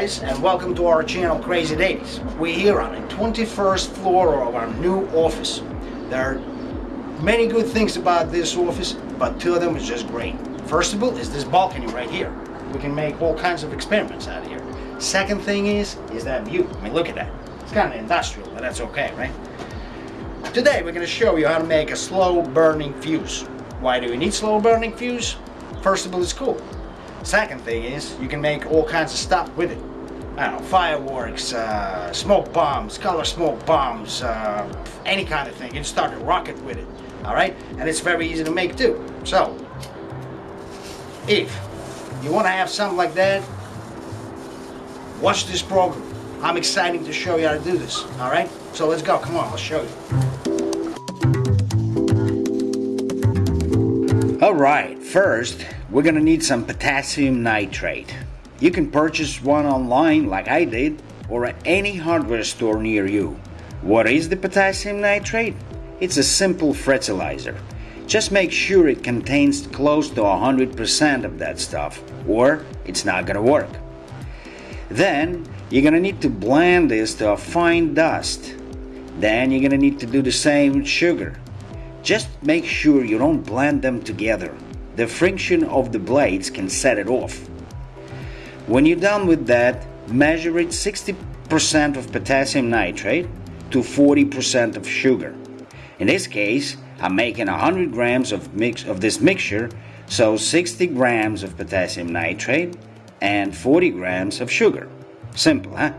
guys and welcome to our channel Crazy Dailies. We're here on the 21st floor of our new office. There are many good things about this office, but two of them is just great. First of all is this balcony right here. We can make all kinds of experiments out of here. Second thing is, is that view. I mean, look at that. It's kind of industrial, but that's okay, right? Today we're going to show you how to make a slow burning fuse. Why do we need slow burning fuse? First of all, it's cool. Second thing is, you can make all kinds of stuff with it. Know, fireworks, uh, smoke bombs, color smoke bombs, uh, any kind of thing. You can start a rocket with it, all right? And it's very easy to make too. So, if you want to have something like that, watch this program. I'm excited to show you how to do this, all right? So let's go, come on, I'll show you. All right, first, we're gonna need some potassium nitrate. You can purchase one online like I did or at any hardware store near you. What is the potassium nitrate? It's a simple fertilizer. Just make sure it contains close to 100% of that stuff or it's not gonna work. Then you're gonna need to blend this to a fine dust. Then you're gonna need to do the same with sugar. Just make sure you don't blend them together the friction of the blades can set it off. When you're done with that, measure it 60% of potassium nitrate to 40% of sugar. In this case, I'm making 100 grams of, mix, of this mixture, so 60 grams of potassium nitrate and 40 grams of sugar. Simple, huh?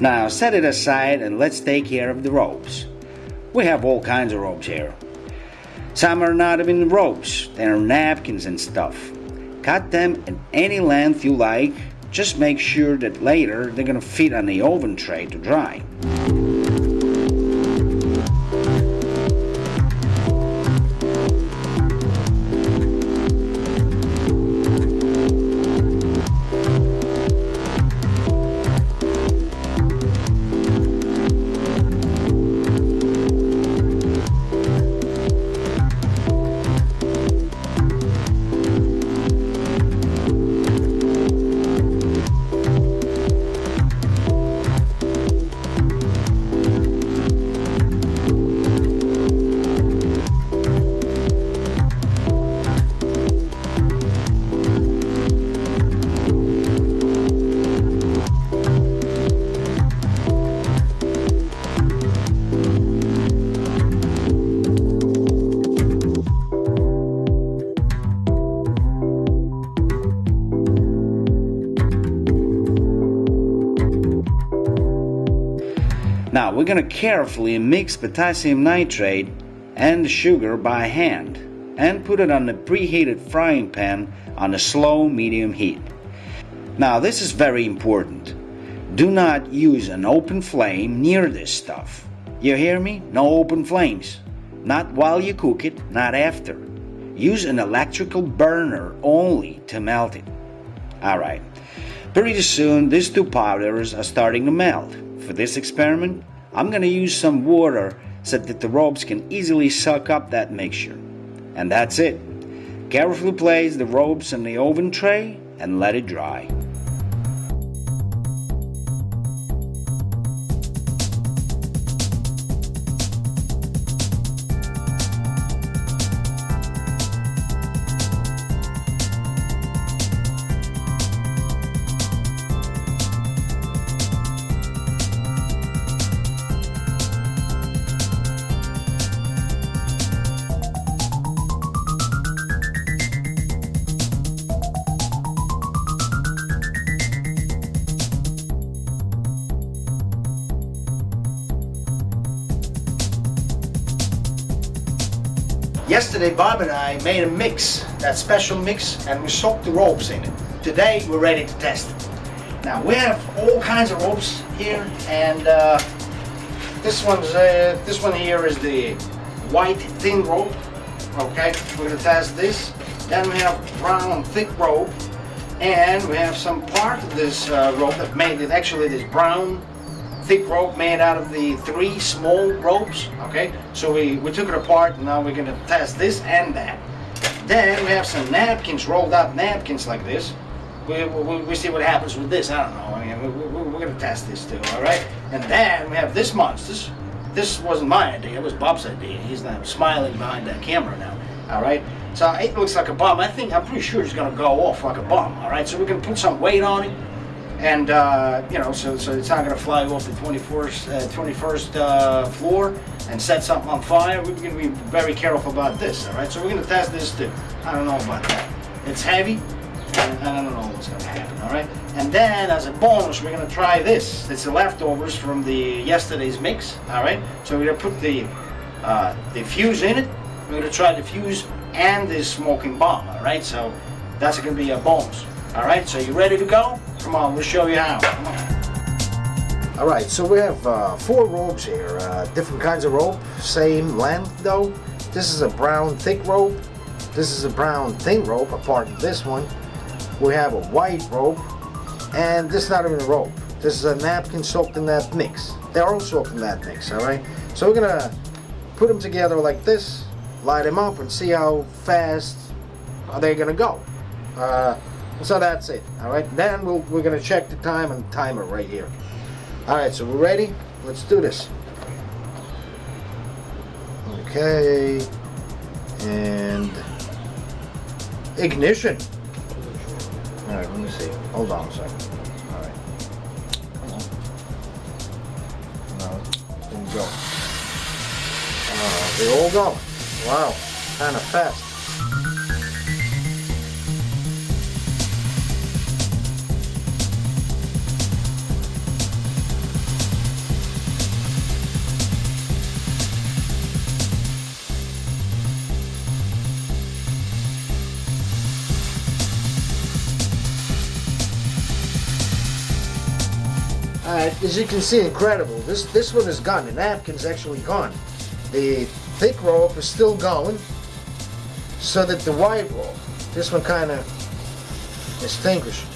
Now set it aside and let's take care of the robes. We have all kinds of robes here. Some are not even robes, they're napkins and stuff. Cut them in any length you like, just make sure that later they're gonna fit on the oven tray to dry. Going to carefully mix potassium nitrate and sugar by hand and put it on the preheated frying pan on a slow medium heat. Now this is very important. Do not use an open flame near this stuff. You hear me? No open flames. Not while you cook it, not after. Use an electrical burner only to melt it. Alright, pretty soon these two powders are starting to melt. For this experiment, I'm going to use some water so that the ropes can easily suck up that mixture. And that's it. Carefully place the ropes in the oven tray and let it dry. Yesterday, Bob and I made a mix, that special mix, and we soaked the ropes in it. Today, we're ready to test. Now, we have all kinds of ropes here, and uh, this one's uh, this one here is the white thin rope. Okay, we're gonna test this. Then we have brown thick rope, and we have some part of this uh, rope that made it actually this brown thick rope made out of the three small ropes. Okay, so we, we took it apart, and now we're gonna test this and that. Then we have some napkins, rolled up napkins like this. We, we, we see what happens with this. I don't know. I mean, we, we, we're gonna test this too. All right. And then we have this monsters. This wasn't my idea. It was Bob's idea. He's now smiling behind that camera now. All right. So it looks like a bomb. I think I'm pretty sure it's gonna go off like a bomb. All right. So we're gonna put some weight on it, and uh, you know, so so it's not gonna fly off the 21st uh, 21st uh, floor and set something on fire. We're gonna be very careful about this. All right. So we're gonna test this too. I don't know about that. It's heavy. And I don't know what's gonna happen, all right? And then as a bonus, we're gonna try this. It's the leftovers from the yesterday's mix, all right? So we're gonna put the, uh, the fuse in it. We're gonna try the fuse and this smoking bomb, all right? So that's gonna be a bonus, all right? So you ready to go? Come on, we'll show you how. All right, so we have uh, four ropes here, uh, different kinds of rope, same length though. This is a brown thick rope. This is a brown thin rope, apart from this one we have a white rope and this is not even a rope this is a napkin soaked in that mix they're all soaked in that mix all right so we're gonna put them together like this light them up and see how fast are they gonna go uh, so that's it all right then we'll, we're gonna check the time and timer right here all right so we're ready let's do this okay and ignition Alright, let me see. Hold on a second. Alright. Come on. No, didn't go. Uh, they all go. Wow, kind of fast. Alright, as you can see, incredible. This this one is gone. The napkin's actually gone. The thick rope is still going. So that the white rope, this one kind of extinguished.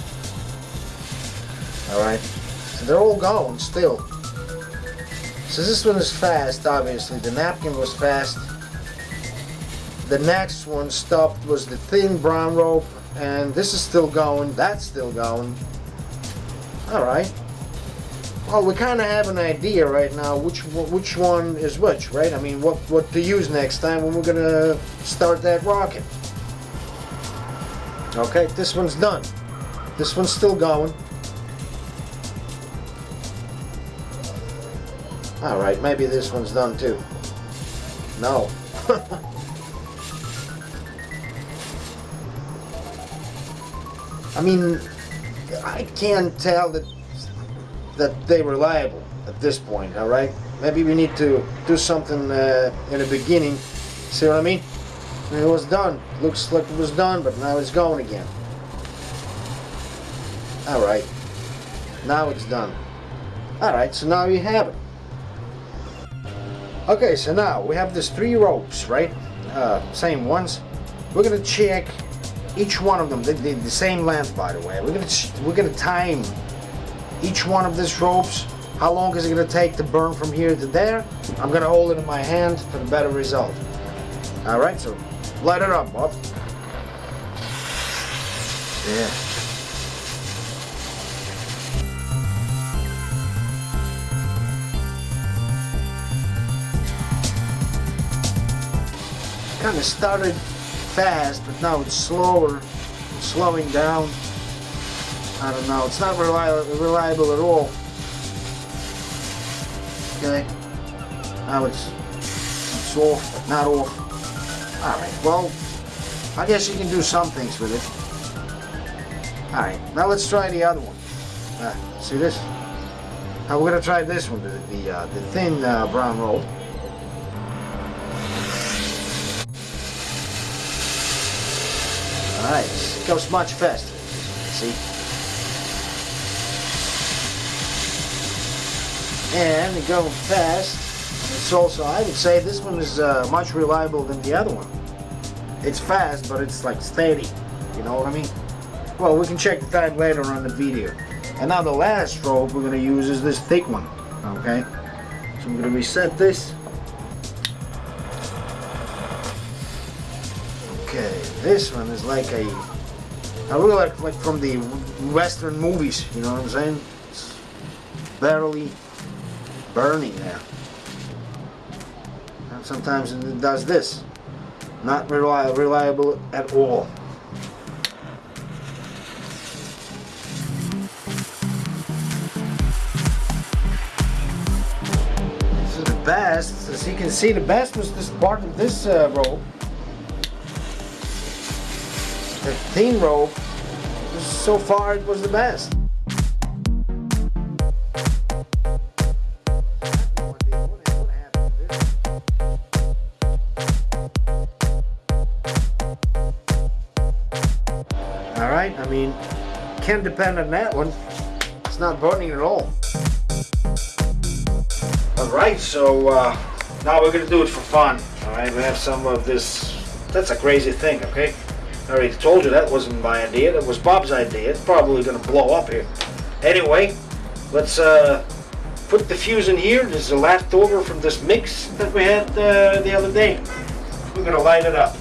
Alright, so they're all going still. So this one is fast, obviously. The napkin was fast. The next one stopped was the thin brown rope, and this is still going. That's still going. Alright. Well, we kind of have an idea right now which which one is which, right? I mean, what what to use next time when we're gonna start that rocket. Okay, this one's done. This one's still going. All right, maybe this one's done too. No. I mean, I can't tell that that they were liable at this point, all right? Maybe we need to do something uh, in the beginning. See what I mean? It was done. Looks like it was done, but now it's going again. All right. Now it's done. All right, so now you have it. Okay, so now we have these three ropes, right? Uh, same ones. We're gonna check each one of them. They, they, the same length, by the way. We're gonna we're gonna time each one of these ropes. How long is it going to take to burn from here to there? I'm going to hold it in my hand for the better result. Alright, so light it up, Bob. Yeah. Kind of started fast, but now it's slower, slowing down. I don't know. It's not reliable, reliable at all. Okay. Now it's, it's off, but not off. Alright, well, I guess you can do some things with it. Alright, now let's try the other one. Uh, see this? Now we're going to try this one, the, the, uh, the thin uh, brown roll. Alright, it goes much faster. See? And they go fast. It's also, I would say this one is uh, much reliable than the other one. it's fast, but it's like steady. You know what I mean? Well, we can check the time later on the video. And now the last rope we're gonna use is this thick one. Okay? So I'm gonna reset this. Okay, this one is like a I really like like from the western movies, you know what I'm saying? It's barely burning there. And sometimes it does this. Not reli reliable at all. This is the best. As you can see, the best was this part of this uh, rope. The thin rope, so far it was the best. I mean, can't depend on that one. It's not burning at all. Alright, so uh, now we're gonna do it for fun. Alright, we have some of this. That's a crazy thing, okay? I already told you that wasn't my idea, that was Bob's idea. It's probably gonna blow up here. Anyway, let's uh, put the fuse in here. This is a leftover from this mix that we had uh, the other day. We're gonna light it up.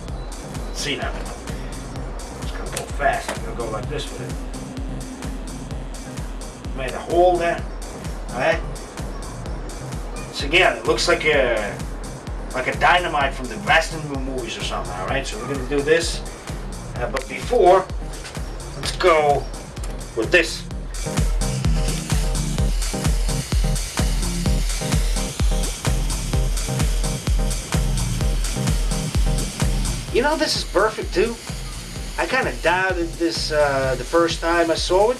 see now. It's gonna go fast. Go like this with it. Made a hole there. Alright? So again, it looks like a like a dynamite from the Western movies or something, alright? So we're gonna do this. Uh, but before, let's go with this. You know this is perfect too. I kind of doubted this uh, the first time I saw it.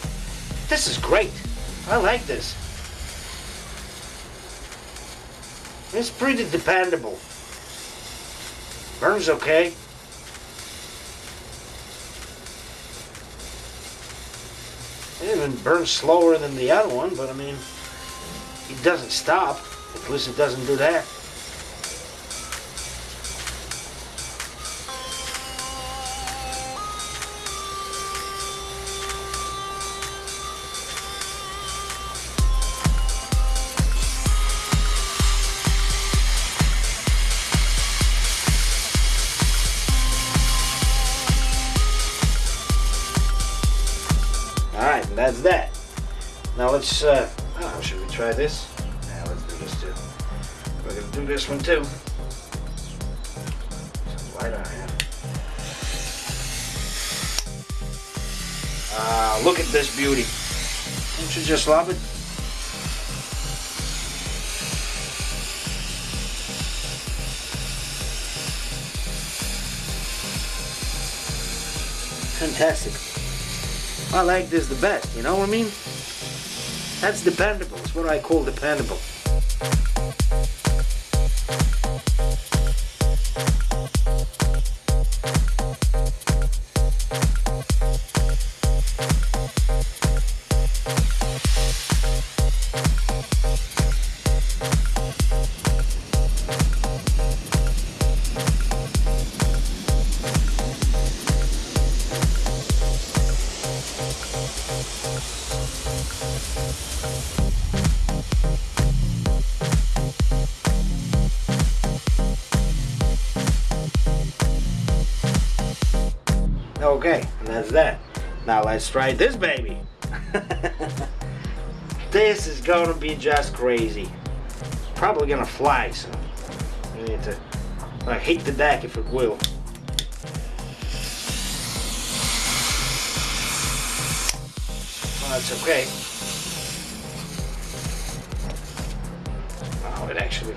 This is great. I like this. It's pretty dependable. Burns okay. It even burns slower than the other one, but I mean, it doesn't stop. At least it doesn't do that. Let's, uh, oh, should we try this? Yeah, let's do this too. We're gonna do this one too. Light on here. Look at this beauty. Don't you just love it? Fantastic. I like this the best, you know what I mean? That's dependable. It's what I call dependable. Let's try this baby. this is gonna be just crazy. Probably gonna fly, so we need to like hit the deck if it will. Well, that's okay. Oh, it actually.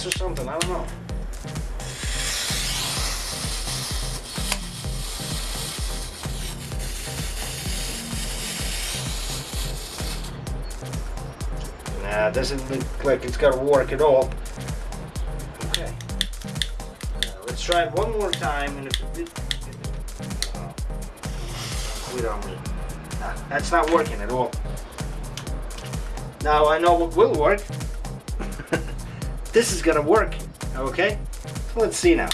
Compressed or something? I don't know. Nah, doesn't look like it's gonna work at all. Okay. Let's try it one more time, and if it did, uh, we don't. Nah, that's not working at all. Now I know what will work. This is gonna work. Okay. So let's see now.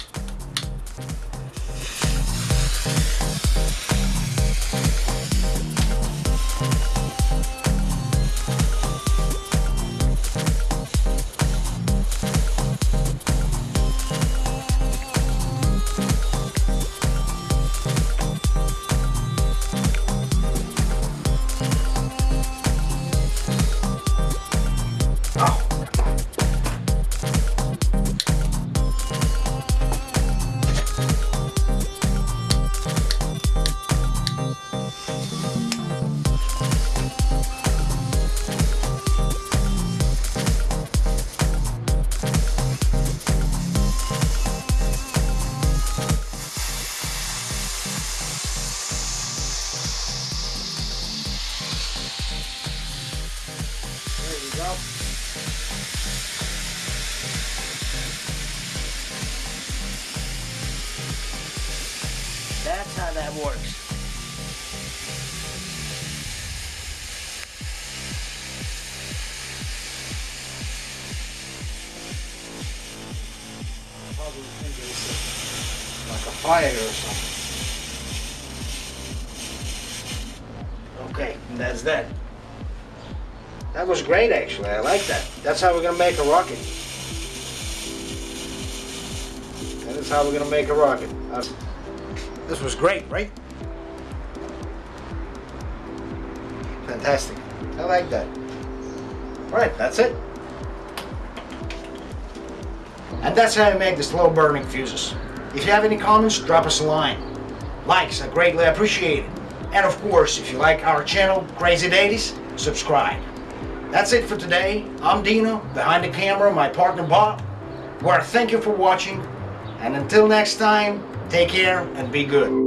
Fire or something. Okay, that's that. That was great, actually. I like that. That's how we're gonna make a rocket. That is how we're gonna make a rocket. Uh, this was great, right? Fantastic. I like that. All right, that's it. And that's how you make the slow burning fuses. If you have any comments, drop us a line. Likes are greatly appreciated. And of course, if you like our channel, Crazy Daddies, subscribe. That's it for today. I'm Dino, behind the camera, my partner Bob. We well, thank you for watching. And until next time, take care and be good.